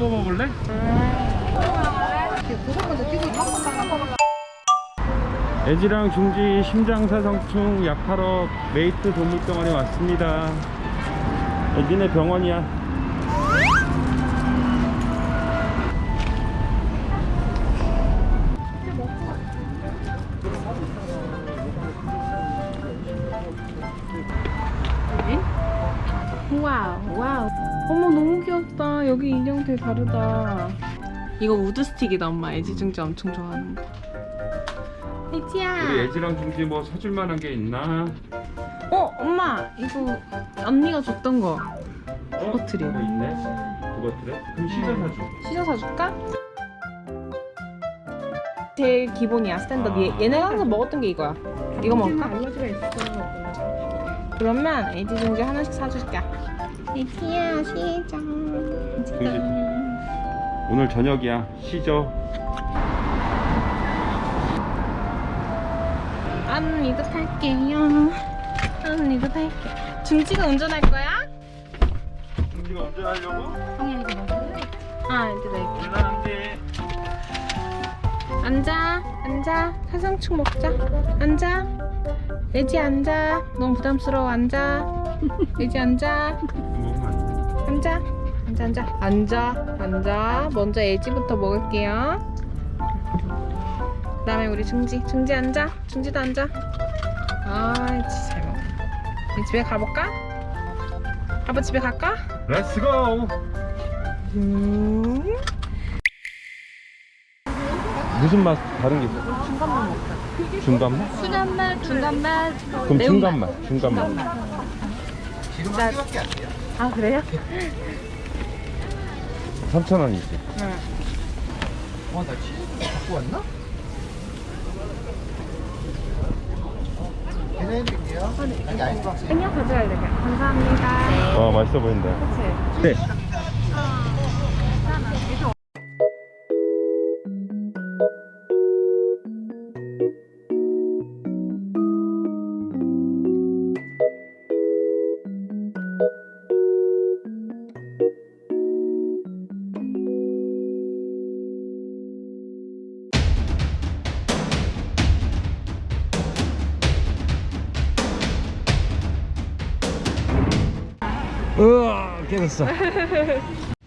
뽑아볼래? 애지랑 중지 심장사상충 약하러 메이트 동물병원에 왔습니다. 애지네 병원이야. wow wow 여기 인형 되게 다르다 이거 wood stick이다 엄마 애지 중지 엄청 좋아하는 거 애지야 우리 애지랑 중지 뭐 사줄 만한 게 있나? 어 엄마 이거 언니가 줬던 거 어? 버틀이. 이거 있네 그것들에? 그럼 시저 사줘 시저 사줄까? 제일 기본이야 스탠더드 아. 얘, 얘네가 항상 먹었던 게 이거야 이거 먹을까? 그러면 애지 중지 하나씩 사줄게 애지야 시작. 오늘 저녁이야. 시저 언니도 탈게요. 언니도 탈게 중지가 운전할 거야? 중지가 운전하려고? 아 이제 낼게 대단한데 앉아 앉아. 사상충 먹자. 앉아. 애지 앉아. 너무 부담스러워. 앉아. 애지 앉아. 돼. 앉아 앉아 앉아 앉아. 앉아. 먼저 애지부터 먹을게요. 그 다음에 우리 중지. 중지 앉아. 중지도 앉아. 아 진짜 잘 먹어. 우리 집에 가볼까? 아빠 집에 갈까? let's go 음. 무슨 맛 다른 게 있어? 중간맛 먹자. 중간맛? 순한 맛 중간 맛 그럼 중간 맛. 중간맛. 진짜 아 그래요? 3,000원이지 응 어, 나 치즈 갖고 왔나? 계산해드릴게요. 아니, 아이스박스. 생략 가져야 되게 감사합니다 와 맛있어 보인다 그치? 네 으아 깨졌어